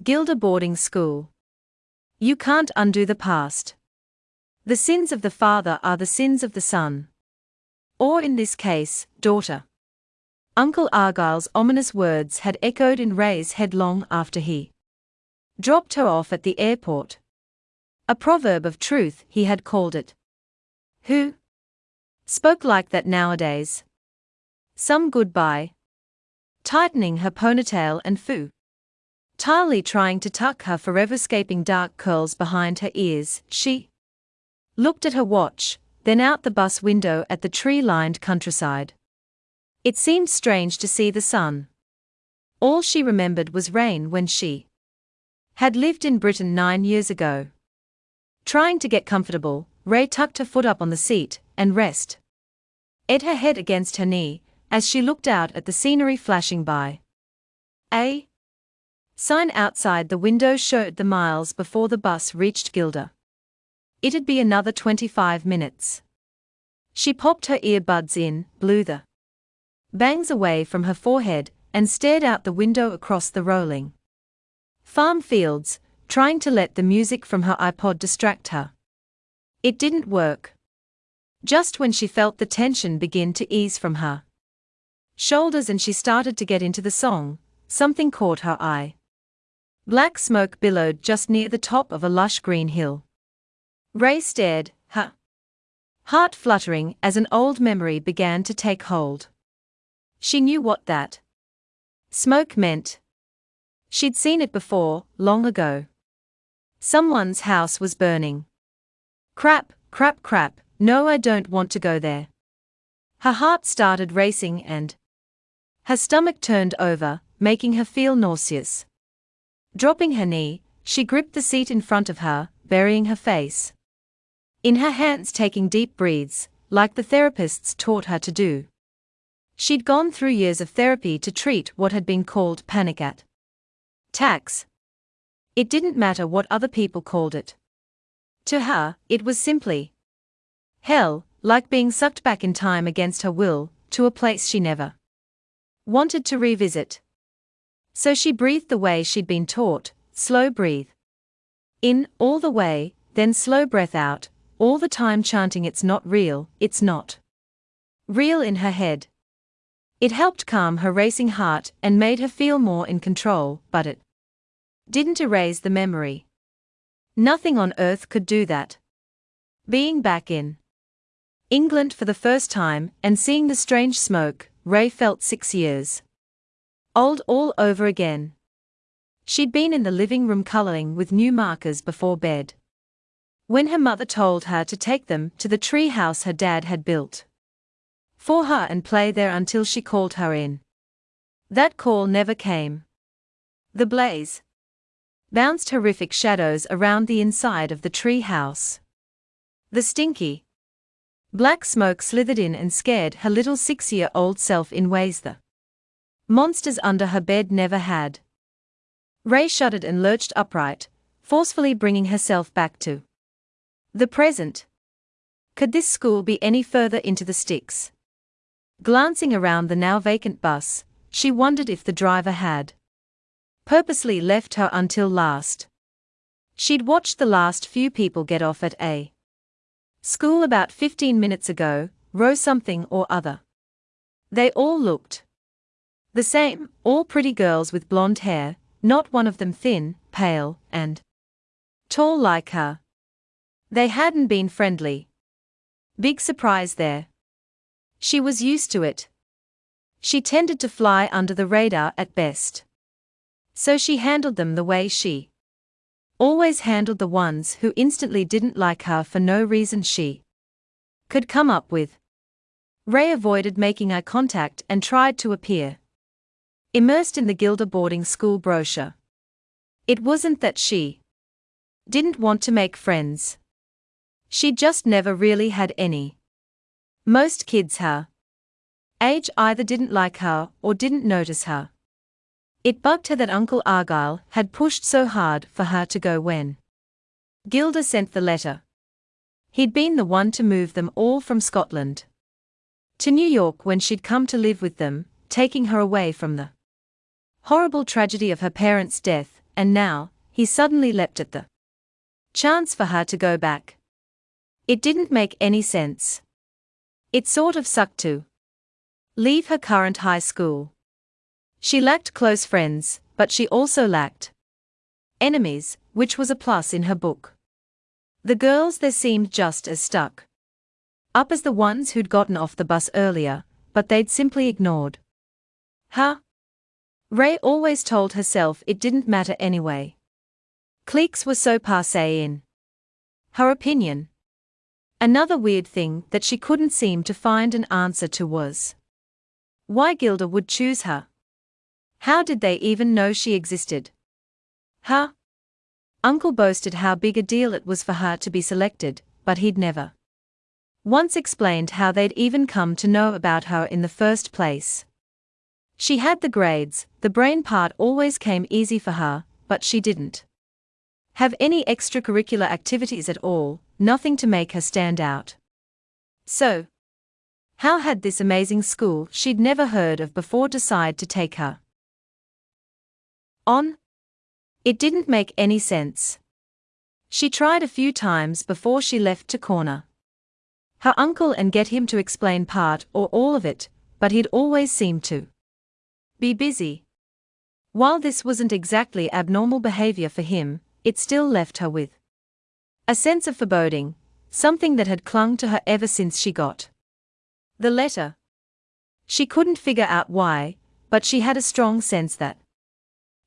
Gilder Boarding School. You can't undo the past. The sins of the father are the sins of the son. Or in this case, daughter. Uncle Argyle's ominous words had echoed in Ray's head long after he dropped her off at the airport. A proverb of truth, he had called it. Who spoke like that nowadays? Some goodbye. Tightening her ponytail and foo. Tilely trying to tuck her forever escaping dark curls behind her ears, she looked at her watch, then out the bus window at the tree lined countryside. It seemed strange to see the sun. All she remembered was rain when she had lived in Britain nine years ago. Trying to get comfortable, Ray tucked her foot up on the seat and rest. Ed her head against her knee as she looked out at the scenery flashing by. A sign outside the window showed the miles before the bus reached Gilda. It'd be another 25 minutes. She popped her earbuds in, blew the bangs away from her forehead, and stared out the window across the rolling farm fields, trying to let the music from her iPod distract her. It didn't work. Just when she felt the tension begin to ease from her shoulders and she started to get into the song, something caught her eye. Black smoke billowed just near the top of a lush green hill. Ray stared, her heart fluttering as an old memory began to take hold. She knew what that smoke meant. She'd seen it before, long ago. Someone's house was burning. Crap, crap, crap, no, I don't want to go there. Her heart started racing and her stomach turned over, making her feel nauseous. Dropping her knee, she gripped the seat in front of her, burying her face in her hands, taking deep breaths, like the therapists taught her to do. She'd gone through years of therapy to treat what had been called panic at tax. It didn't matter what other people called it. To her, it was simply hell, like being sucked back in time against her will, to a place she never wanted to revisit. So she breathed the way she'd been taught slow breathe. In, all the way, then slow breath out, all the time chanting it's not real, it's not real in her head. It helped calm her racing heart and made her feel more in control, but it didn't erase the memory. Nothing on earth could do that. Being back in England for the first time and seeing the strange smoke, Ray felt six years old all over again. She'd been in the living room coloring with new markers before bed. When her mother told her to take them to the tree house her dad had built for her and play there until she called her in. That call never came. The blaze bounced horrific shadows around the inside of the tree house. The stinky black smoke slithered in and scared her little six year old self in ways the Monsters under her bed never had. Ray shuddered and lurched upright, forcefully bringing herself back to the present. Could this school be any further into the sticks? Glancing around the now vacant bus, she wondered if the driver had purposely left her until last. She'd watched the last few people get off at a school about 15 minutes ago, row something or other. They all looked the same, all pretty girls with blonde hair, not one of them thin, pale, and tall like her. They hadn't been friendly. Big surprise there. She was used to it. She tended to fly under the radar at best. So she handled them the way she always handled the ones who instantly didn't like her for no reason she could come up with. Ray avoided making eye contact and tried to appear immersed in the Gilder boarding school brochure. It wasn't that she didn't want to make friends. She just never really had any. Most kids her age either didn't like her or didn't notice her. It bugged her that Uncle Argyle had pushed so hard for her to go when Gilda sent the letter. He'd been the one to move them all from Scotland to New York when she'd come to live with them, taking her away from the horrible tragedy of her parents' death and now, he suddenly leapt at the chance for her to go back. It didn't make any sense. It sort of sucked to leave her current high school. She lacked close friends, but she also lacked enemies, which was a plus in her book. The girls there seemed just as stuck up as the ones who'd gotten off the bus earlier, but they'd simply ignored her. Ray always told herself it didn't matter anyway. Cliques were so passe in her opinion. Another weird thing that she couldn't seem to find an answer to was why Gilda would choose her. How did they even know she existed? Her uncle boasted how big a deal it was for her to be selected, but he'd never once explained how they'd even come to know about her in the first place. She had the grades, the brain part always came easy for her, but she didn't have any extracurricular activities at all, nothing to make her stand out. So, how had this amazing school she'd never heard of before decide to take her on? It didn't make any sense. She tried a few times before she left to corner her uncle and get him to explain part or all of it, but he'd always seemed to be busy. While this wasn't exactly abnormal behavior for him, it still left her with a sense of foreboding, something that had clung to her ever since she got the letter. She couldn't figure out why, but she had a strong sense that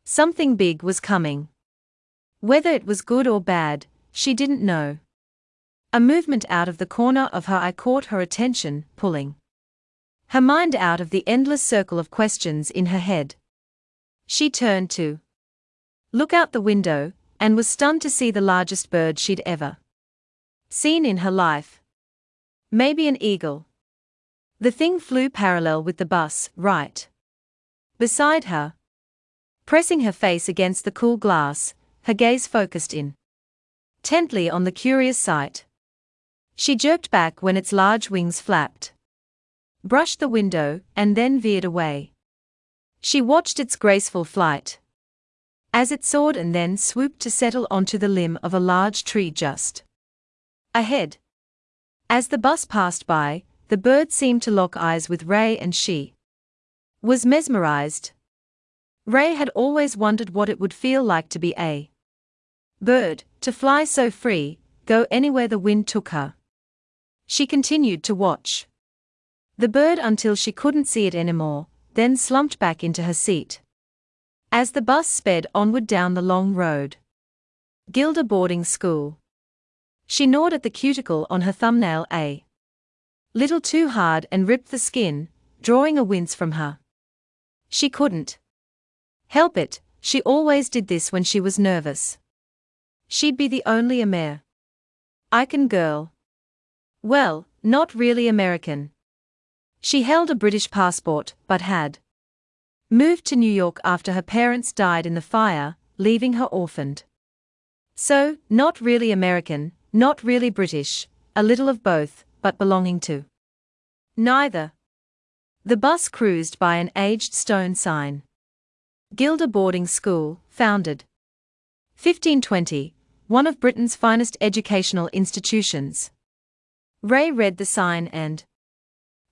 something big was coming. Whether it was good or bad, she didn't know. A movement out of the corner of her eye caught her attention, pulling her mind out of the endless circle of questions in her head. She turned to look out the window and was stunned to see the largest bird she'd ever seen in her life. Maybe an eagle. The thing flew parallel with the bus, right beside her. Pressing her face against the cool glass, her gaze focused in intently on the curious sight. She jerked back when its large wings flapped, brushed the window, and then veered away. She watched its graceful flight as it soared and then swooped to settle onto the limb of a large tree just ahead. As the bus passed by, the bird seemed to lock eyes with Ray and she was mesmerized. Ray had always wondered what it would feel like to be a bird, to fly so free, go anywhere the wind took her. She continued to watch the bird until she couldn't see it anymore, then slumped back into her seat. As the bus sped onward down the long road, Gilda Boarding School. She gnawed at the cuticle on her thumbnail a little too hard and ripped the skin, drawing a wince from her. She couldn't help it, she always did this when she was nervous. She'd be the only American girl. Well, not really American. She held a British passport, but had moved to New York after her parents died in the fire, leaving her orphaned. So, not really American, not really British, a little of both, but belonging to neither. The bus cruised by an aged stone sign. Gilda Boarding School, founded 1520, one of Britain's finest educational institutions. Ray read the sign and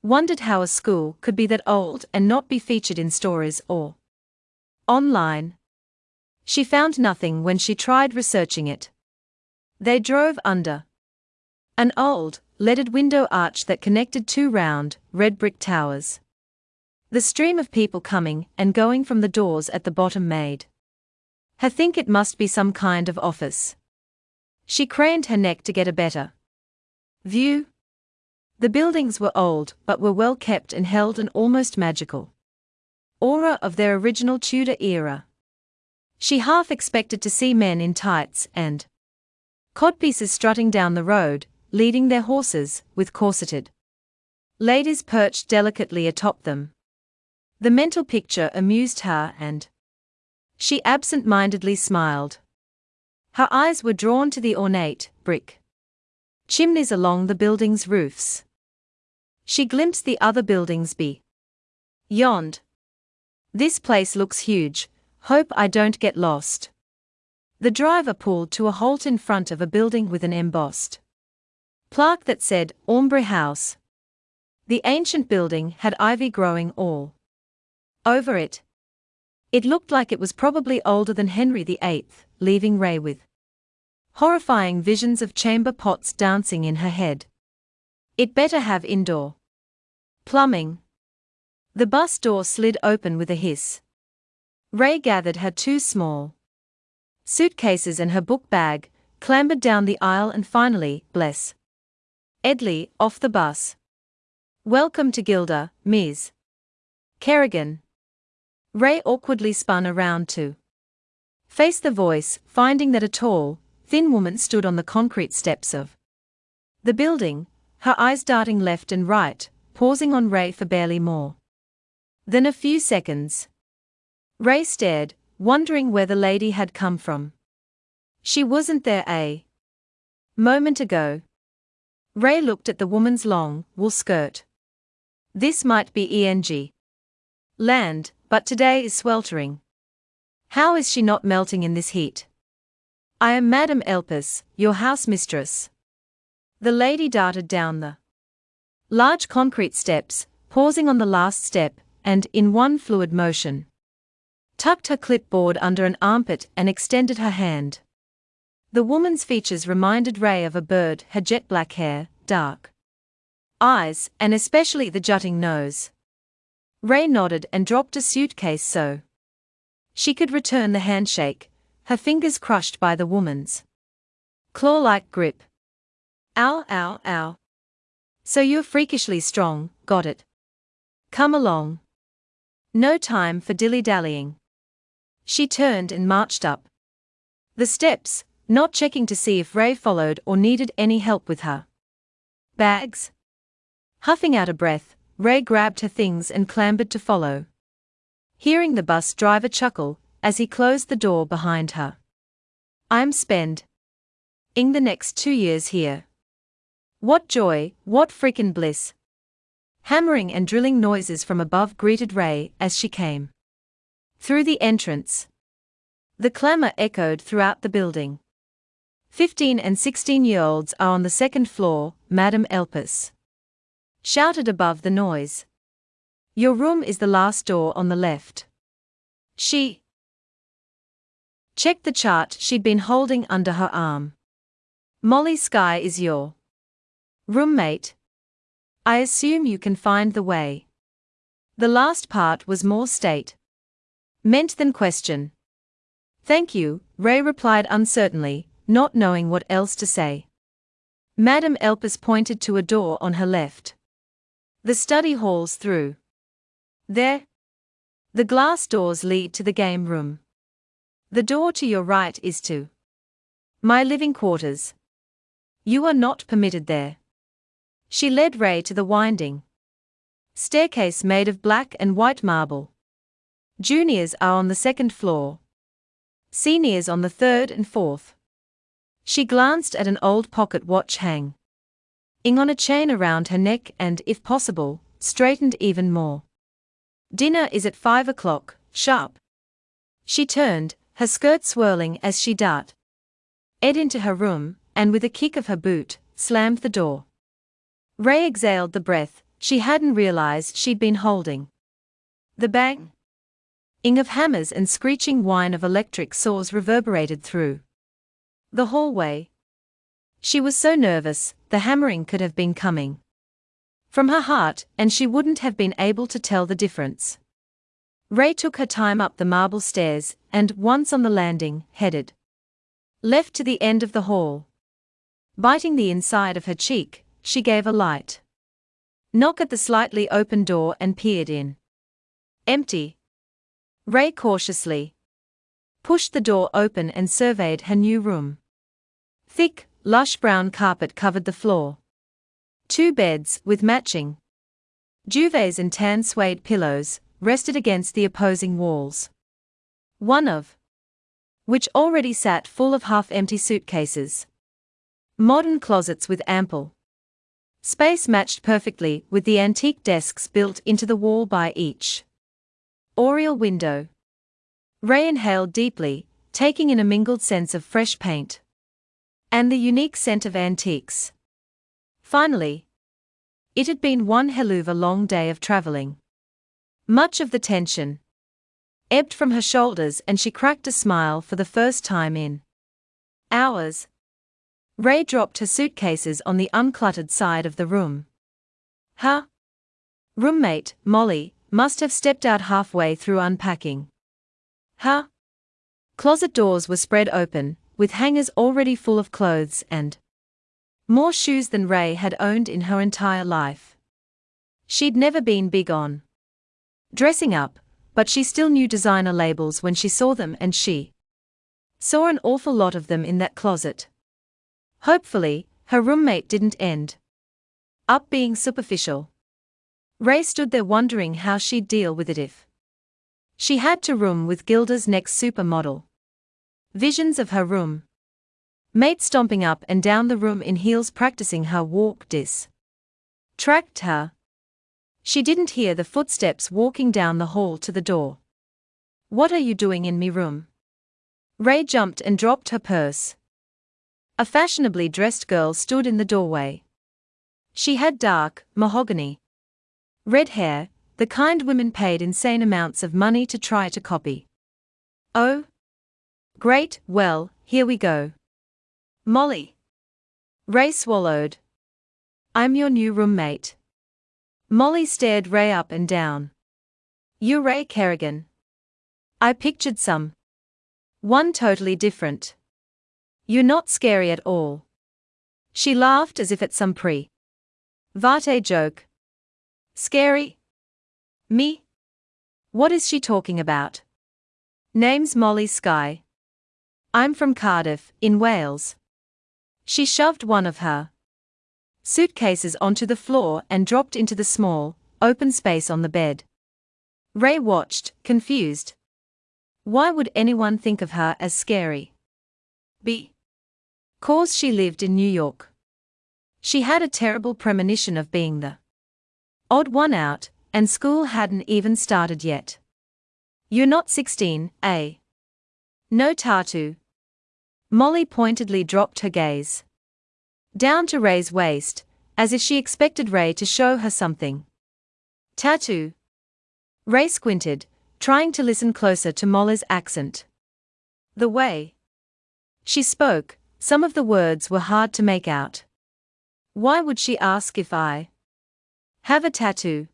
wondered how a school could be that old and not be featured in stories or online. She found nothing when she tried researching it. They drove under an old, leaded window arch that connected two round, red brick towers. The stream of people coming and going from the doors at the bottom made her think it must be some kind of office. She craned her neck to get a better View The buildings were old but were well kept and held an almost magical aura of their original Tudor era. She half expected to see men in tights and codpieces strutting down the road, leading their horses, with corseted ladies perched delicately atop them. The mental picture amused her and she absent mindedly smiled. Her eyes were drawn to the ornate, brick chimneys along the building's roofs. She glimpsed the other buildings beyond. "Yond. This place looks huge, hope I don't get lost. The driver pulled to a halt in front of a building with an embossed plaque that said Ombre House. The ancient building had ivy growing all over it. It looked like it was probably older than Henry VIII, leaving Ray with horrifying visions of chamber pots dancing in her head. It better have indoor plumbing. The bus door slid open with a hiss. Ray gathered her two small suitcases and her book bag, clambered down the aisle, and finally, bless Edley, off the bus. Welcome to Gilda, Ms. Kerrigan. Ray awkwardly spun around to face the voice, finding that a tall, thin woman stood on the concrete steps of the building, her eyes darting left and right, pausing on Ray for barely more than a few seconds. Ray stared, wondering where the lady had come from. She wasn't there a moment ago. Ray looked at the woman's long, wool skirt. This might be ENG. Land, but today is sweltering. How is she not melting in this heat? I am Madame Elpis, your house mistress. The lady darted down the large concrete steps, pausing on the last step, and, in one fluid motion, tucked her clipboard under an armpit and extended her hand. The woman's features reminded Ray of a bird, her jet black hair, dark eyes, and especially the jutting nose. Ray nodded and dropped a suitcase so she could return the handshake, her fingers crushed by the woman's claw like grip. Ow, ow, ow. So you're freakishly strong, got it. Come along. No time for dilly dallying. She turned and marched up the steps, not checking to see if Ray followed or needed any help with her bags. Huffing out a breath, Ray grabbed her things and clambered to follow. Hearing the bus driver chuckle as he closed the door behind her. I'm spend ing the next two years here. What joy, what freakin' bliss. Hammering and drilling noises from above greeted Ray as she came through the entrance. The clamor echoed throughout the building. 15 and 16 year olds are on the second floor, Madam Elpis. Shouted above the noise. Your room is the last door on the left. She checked the chart she'd been holding under her arm. Molly Sky is your roommate. I assume you can find the way. The last part was more state meant than question. Thank you, Ray replied uncertainly, not knowing what else to say. Madame Elpis pointed to a door on her left. The study halls through. There. The glass doors lead to the game room. The door to your right is to my living quarters. You are not permitted there. She led Ray to the winding staircase made of black and white marble. Juniors are on the second floor, seniors on the third and fourth. She glanced at an old pocket watch hang ing on a chain around her neck and, if possible, straightened even more. Dinner is at five o'clock, sharp. She turned, her skirt swirling as she dart ed into her room, and with a kick of her boot, slammed the door. Ray exhaled the breath she hadn't realized she'd been holding. The bang ing of hammers and screeching whine of electric saws reverberated through the hallway. She was so nervous, the hammering could have been coming from her heart, and she wouldn't have been able to tell the difference. Ray took her time up the marble stairs, and, once on the landing, headed left to the end of the hall. Biting the inside of her cheek, she gave a light knock at the slightly open door and peered in. Empty. Ray cautiously pushed the door open and surveyed her new room. Thick, lush brown carpet covered the floor. Two beds, with matching duvets and tan suede pillows, rested against the opposing walls. One of which already sat full of half empty suitcases. Modern closets with ample space matched perfectly with the antique desks built into the wall by each. Oriel window. Ray inhaled deeply, taking in a mingled sense of fresh paint and the unique scent of antiques. Finally, it had been one hell of a long day of traveling. Much of the tension ebbed from her shoulders and she cracked a smile for the first time in hours. Ray dropped her suitcases on the uncluttered side of the room. Her roommate, Molly, must have stepped out halfway through unpacking. Her closet doors were spread open, with hangers already full of clothes and more shoes than Ray had owned in her entire life. She'd never been big on dressing up, but she still knew designer labels when she saw them and she saw an awful lot of them in that closet. Hopefully, her roommate didn't end up being superficial. Ray stood there wondering how she'd deal with it if she had to room with Gilda's next supermodel. Visions of her room mate stomping up and down the room in heels practicing her walk dis. Tracked her. She didn't hear the footsteps walking down the hall to the door. What are you doing in me room? Ray jumped and dropped her purse. A fashionably dressed girl stood in the doorway. She had dark, mahogany, red hair, the kind women paid insane amounts of money to try to copy. Oh? Great, well, here we go. Molly. Ray swallowed. I'm your new roommate. Molly stared Ray up and down. You Ray Kerrigan. I pictured some. One totally different. You're not scary at all. She laughed as if at some pre. Vate joke. Scary? Me? What is she talking about? Name's Molly Sky. I'm from Cardiff, in Wales. She shoved one of her suitcases onto the floor and dropped into the small, open space on the bed. Ray watched, confused. Why would anyone think of her as scary? B. Cause she lived in New York. She had a terrible premonition of being the odd one out, and school hadn't even started yet. You're not 16, eh? No tattoo, Molly pointedly dropped her gaze down to Ray's waist, as if she expected Ray to show her something. Tattoo. Ray squinted, trying to listen closer to Molly's accent. The way she spoke, some of the words were hard to make out. Why would she ask if I have a tattoo?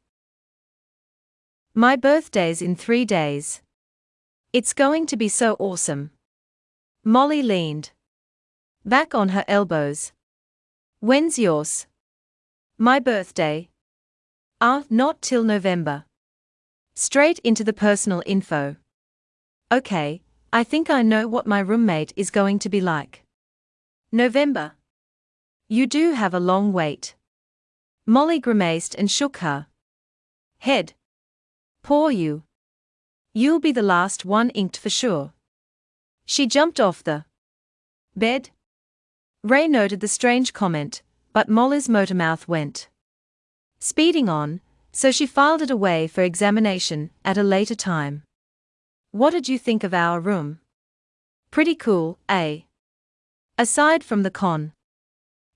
My birthday's in three days. It's going to be so awesome. Molly leaned back on her elbows. When's yours? My birthday. Ah, not till November. Straight into the personal info. Okay, I think I know what my roommate is going to be like. November. You do have a long wait. Molly grimaced and shook her head. Poor you. You'll be the last one inked for sure. She jumped off the bed. Ray noted the strange comment, but Molly's motormouth went speeding on, so she filed it away for examination at a later time. What did you think of our room? Pretty cool, eh? Aside from the con.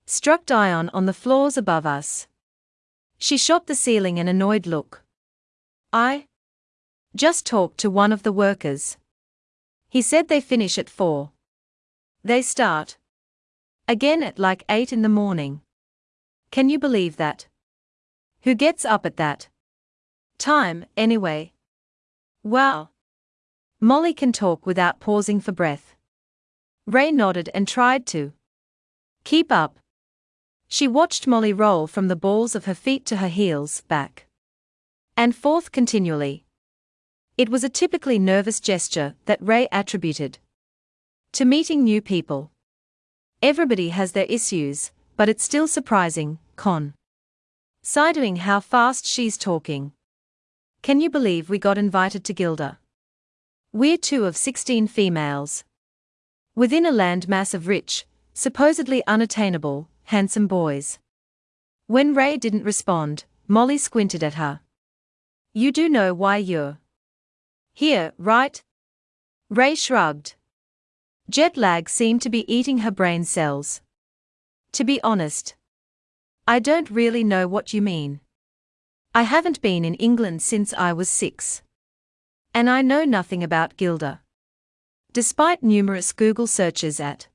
Struck Dion on the floors above us. She shot the ceiling an annoyed look. I just talked to one of the workers. He said they finish at 4. They start again at like 8 in the morning. Can you believe that? Who gets up at that time, anyway? Wow. Molly can talk without pausing for breath. Ray nodded and tried to keep up. She watched Molly roll from the balls of her feet to her heels, back and forth continually. It was a typically nervous gesture that Ray attributed to meeting new people. Everybody has their issues, but it's still surprising, con. Siding how fast she's talking. Can you believe we got invited to Gilda? We're two of 16 females. Within a landmass of rich, supposedly unattainable, handsome boys. When Ray didn't respond, Molly squinted at her. You do know why you're here, right? Ray shrugged. Jet lag seemed to be eating her brain cells. To be honest, I don't really know what you mean. I haven't been in England since I was six. And I know nothing about Gilda. Despite numerous Google searches at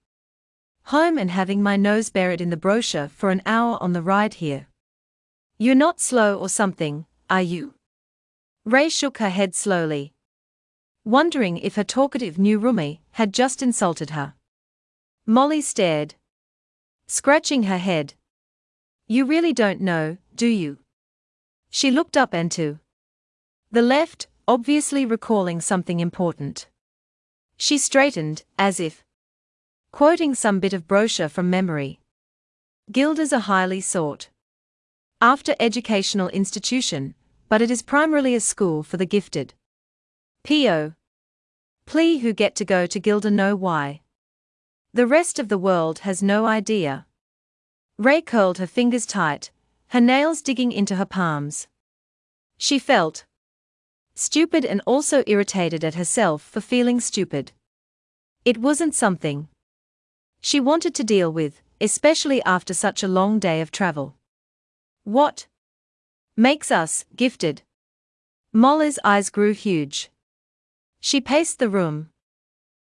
home and having my nose buried in the brochure for an hour on the ride here. You're not slow or something, are you? Ray shook her head slowly, wondering if her talkative new roomie had just insulted her. Molly stared, scratching her head. You really don't know, do you? She looked up and to the left, obviously recalling something important. She straightened, as if quoting some bit of brochure from memory. Gilda's are highly sought after educational institution, but it is primarily a school for the gifted. P.O. Plea who get to go to Gilda know why. The rest of the world has no idea. Ray curled her fingers tight, her nails digging into her palms. She felt stupid and also irritated at herself for feeling stupid. It wasn't something she wanted to deal with, especially after such a long day of travel. What makes us gifted? Molly's eyes grew huge. She paced the room.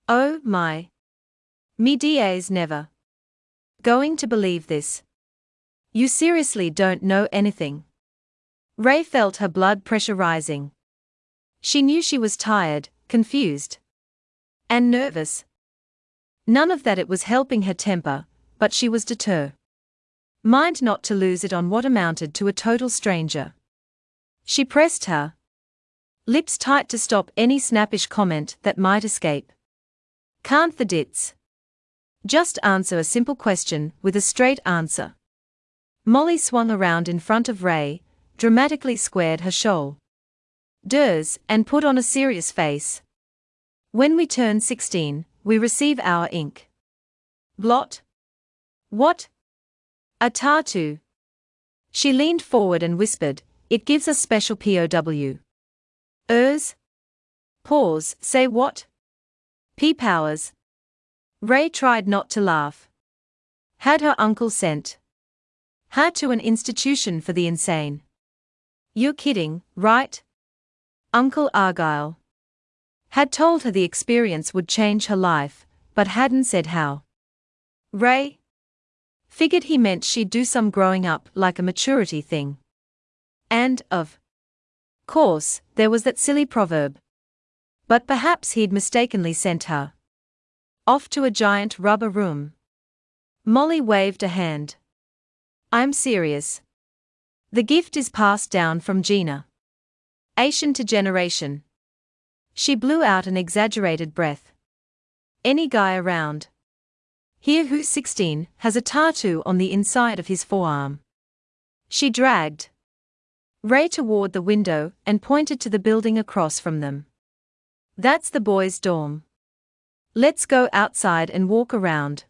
Oh my. Me DA's never going to believe this. You seriously don't know anything. Ray felt her blood pressure rising. She knew she was tired, confused, and nervous. None of that it was helping her temper, but she was determined. Mind not to lose it on what amounted to a total stranger. She pressed her lips tight to stop any snappish comment that might escape. Can't the dits? Just answer a simple question with a straight answer. Molly swung around in front of Ray, dramatically squared her shoulders, and put on a serious face. When we turn 16, we receive our ink. Blot? What? A tattoo. She leaned forward and whispered, It gives us special POW. Ers? Pause, say what? P powers. Ray tried not to laugh. Had her uncle sent her to an institution for the insane? You're kidding, right? Uncle Argyle had told her the experience would change her life, but hadn't said how. Ray figured he meant she'd do some growing up like a maturity thing. And, of course, there was that silly proverb. But perhaps he'd mistakenly sent her off to a giant rubber room. Molly waved a hand. I'm serious. The gift is passed down from Gina. Asian to generation. She blew out an exaggerated breath. Any guy around. Here who's 16 has a tattoo on the inside of his forearm. She dragged Ray toward the window and pointed to the building across from them. That's the boys' dorm. Let's go outside and walk around.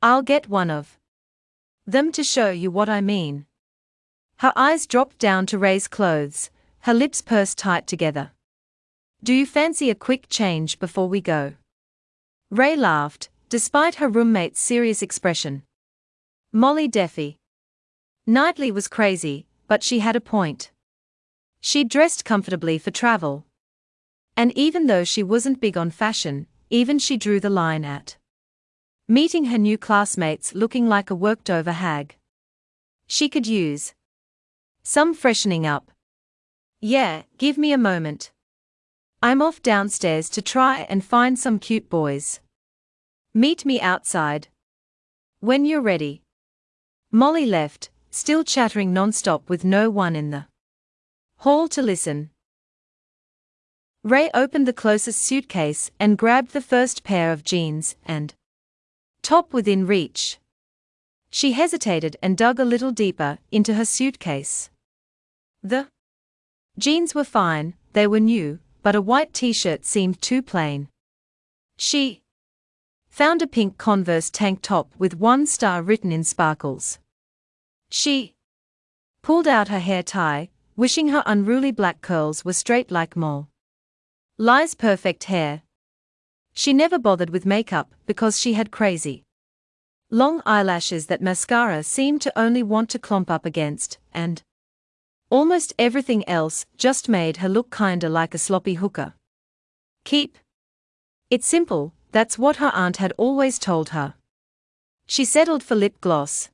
I'll get one of them to show you what I mean. Her eyes dropped down to Ray's clothes, her lips pursed tight together. Do you fancy a quick change before we go? Ray laughed, despite her roommate's serious expression. Molly Deffy. Knightley was crazy, but she had a point. She'd dressed comfortably for travel. And even though she wasn't big on fashion, even she drew the line at meeting her new classmates looking like a worked over hag. She could use some freshening up. Yeah, give me a moment. I'm off downstairs to try and find some cute boys. Meet me outside. When you're ready. Molly left, still chattering non-stop with no one in the hall to listen. Ray opened the closest suitcase and grabbed the first pair of jeans and top within reach. She hesitated and dug a little deeper into her suitcase. The jeans were fine, they were new, but a white t-shirt seemed too plain. She found a pink Converse tank top with one star written in sparkles. She pulled out her hair tie, wishing her unruly black curls were straight like Mole. Li's perfect hair. She never bothered with makeup because she had crazy long eyelashes that mascara seemed to only want to clump up against, and almost everything else just made her look kinda like a sloppy hooker. Keep it simple, that's what her aunt had always told her. She settled for lip gloss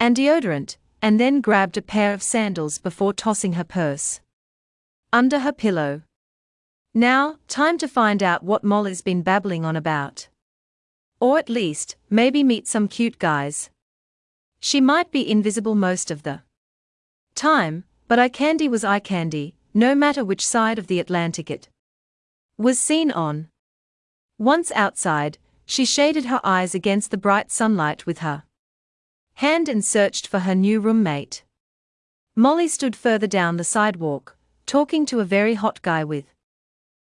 and deodorant, and then grabbed a pair of sandals before tossing her purse under her pillow. Now, time to find out what Molly's been babbling on about. Or at least, maybe meet some cute guys. She might be invisible most of the time, but eye candy was eye candy, no matter which side of the Atlantic it was seen on. Once outside, she shaded her eyes against the bright sunlight with her hand and searched for her new roommate. Molly stood further down the sidewalk, talking to a very hot guy with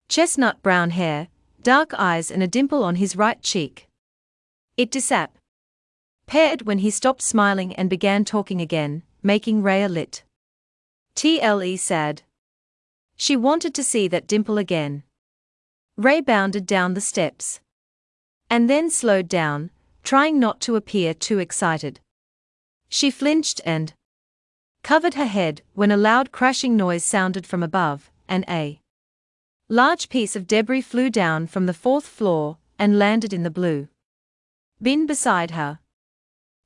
chestnut brown hair, dark eyes, and a dimple on his right cheek. It disappeared when he stopped smiling and began talking again, making Ray lit. TLE said. She wanted to see that dimple again. Ray bounded down the steps. And then slowed down, trying not to appear too excited. She flinched and covered her head when a loud crashing noise sounded from above, and a large piece of debris flew down from the fourth floor and landed in the blue bin beside her.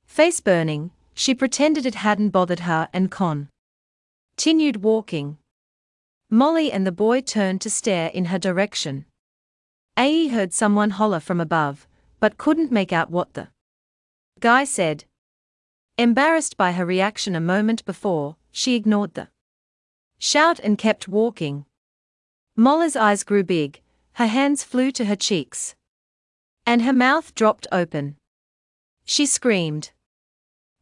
Face burning, she pretended it hadn't bothered her and con. continued walking. Molly and the boy turned to stare in her direction. AE heard someone holler from above, but couldn't make out what the guy said. Embarrassed by her reaction a moment before, she ignored the shout and kept walking. Molly's eyes grew big, her hands flew to her cheeks. And her mouth dropped open. She screamed.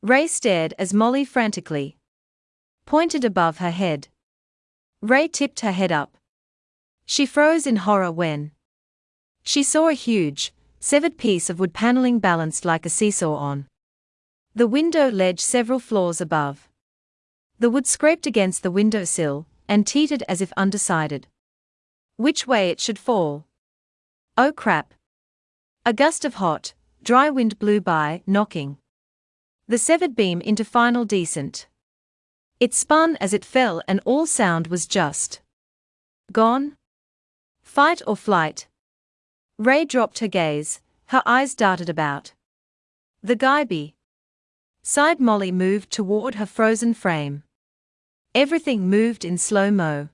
Ray stared as Molly frantically pointed above her head. Ray tipped her head up. She froze in horror when she saw a huge, severed piece of wood paneling balanced like a seesaw on the window ledge several floors above. The wood scraped against the windowsill and teetered as if undecided which way it should fall. Oh crap! A gust of hot, dry wind blew by, knocking the severed beam into final descent. It spun as it fell, and all sound was just gone. Fight or flight. Ray dropped her gaze, her eyes darted about. The Guyby. Side Molly moved toward her frozen frame. Everything moved in slow mo.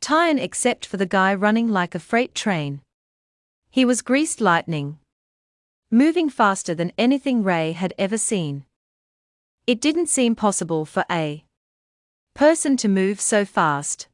Time except for the guy running like a freight train. He was greased lightning. Moving faster than anything Ray had ever seen. It didn't seem possible for a person to move so fast.